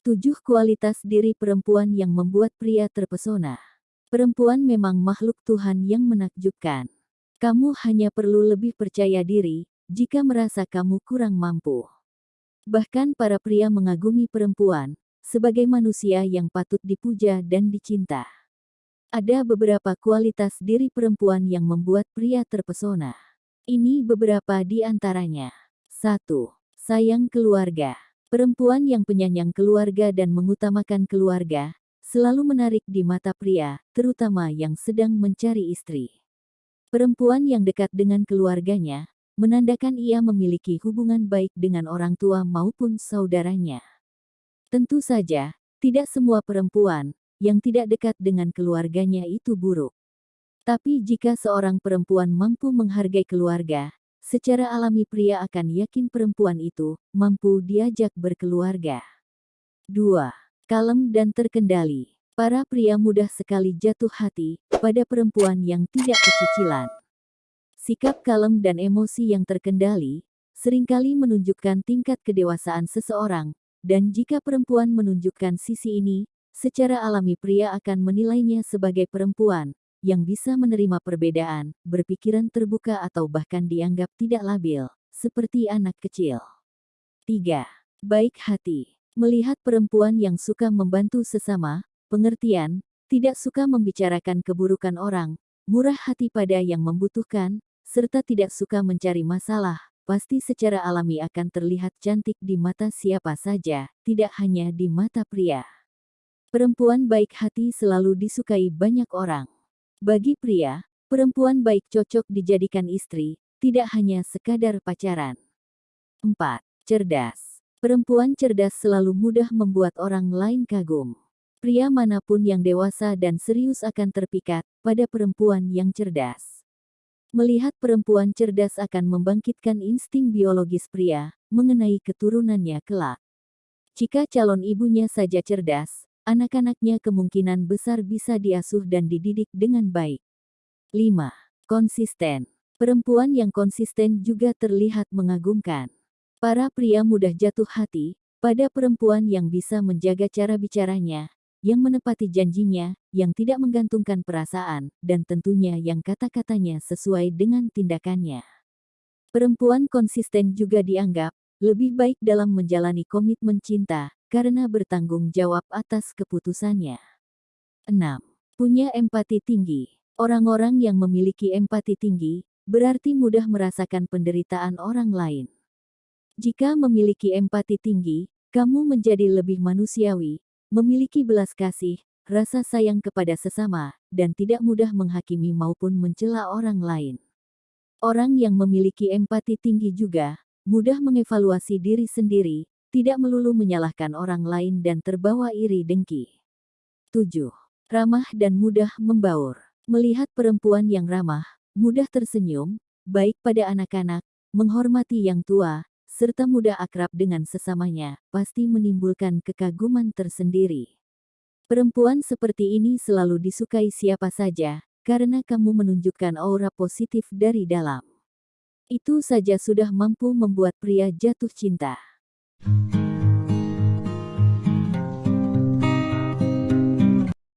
Tujuh kualitas diri perempuan yang membuat pria terpesona. Perempuan memang makhluk Tuhan yang menakjubkan. Kamu hanya perlu lebih percaya diri jika merasa kamu kurang mampu. Bahkan para pria mengagumi perempuan sebagai manusia yang patut dipuja dan dicinta. Ada beberapa kualitas diri perempuan yang membuat pria terpesona. Ini beberapa di antaranya. 1. Sayang keluarga. Perempuan yang penyayang keluarga dan mengutamakan keluarga, selalu menarik di mata pria, terutama yang sedang mencari istri. Perempuan yang dekat dengan keluarganya, menandakan ia memiliki hubungan baik dengan orang tua maupun saudaranya. Tentu saja, tidak semua perempuan yang tidak dekat dengan keluarganya itu buruk. Tapi jika seorang perempuan mampu menghargai keluarga, Secara alami pria akan yakin perempuan itu mampu diajak berkeluarga. 2. Kalem dan terkendali. Para pria mudah sekali jatuh hati pada perempuan yang tidak kecicilan. Sikap kalem dan emosi yang terkendali sering kali menunjukkan tingkat kedewasaan seseorang, dan jika perempuan menunjukkan sisi ini, secara alami pria akan menilainya sebagai perempuan yang bisa menerima perbedaan, berpikiran terbuka atau bahkan dianggap tidak labil, seperti anak kecil. 3. Baik hati. Melihat perempuan yang suka membantu sesama, pengertian, tidak suka membicarakan keburukan orang, murah hati pada yang membutuhkan, serta tidak suka mencari masalah, pasti secara alami akan terlihat cantik di mata siapa saja, tidak hanya di mata pria. Perempuan baik hati selalu disukai banyak orang. Bagi pria, perempuan baik cocok dijadikan istri, tidak hanya sekadar pacaran. 4. Cerdas. Perempuan cerdas selalu mudah membuat orang lain kagum. Pria mana pun yang dewasa dan serius akan terpikat pada perempuan yang cerdas. Melihat perempuan cerdas akan membangkitkan insting biologis pria mengenai keturunannya kelak. Jika calon ibunya saja cerdas, anak-anaknya kemungkinan besar bisa diasuh dan dididik dengan baik. 5. Konsisten. Perempuan yang konsisten juga terlihat mengagumkan. Para pria mudah jatuh hati pada perempuan yang bisa menjaga cara bicaranya, yang menepati janjinya, yang tidak menggantungkan perasaan, dan tentunya yang kata-katanya sesuai dengan tindakannya. Perempuan konsisten juga dianggap lebih baik dalam menjalani komitmen cinta, karena bertanggung jawab atas keputusannya. 6. Punya empati tinggi. Orang-orang yang memiliki empati tinggi, berarti mudah merasakan penderitaan orang lain. Jika memiliki empati tinggi, kamu menjadi lebih manusiawi, memiliki belas kasih, rasa sayang kepada sesama, dan tidak mudah menghakimi maupun mencela orang lain. Orang yang memiliki empati tinggi juga mudah mengevaluasi diri sendiri, tidak melulu menyalahkan orang lain dan terbawa iri dengki. 7. Ramah dan mudah membaur. Melihat perempuan yang ramah, mudah tersenyum, baik pada anak-anak, menghormati yang tua, serta mudah akrab dengan sesamanya, pasti menimbulkan kekaguman tersendiri. Perempuan seperti ini selalu disukai siapa saja, karena kamu menunjukkan aura positif dari dalam. Itu saja sudah mampu membuat pria jatuh cinta. Mm-hmm.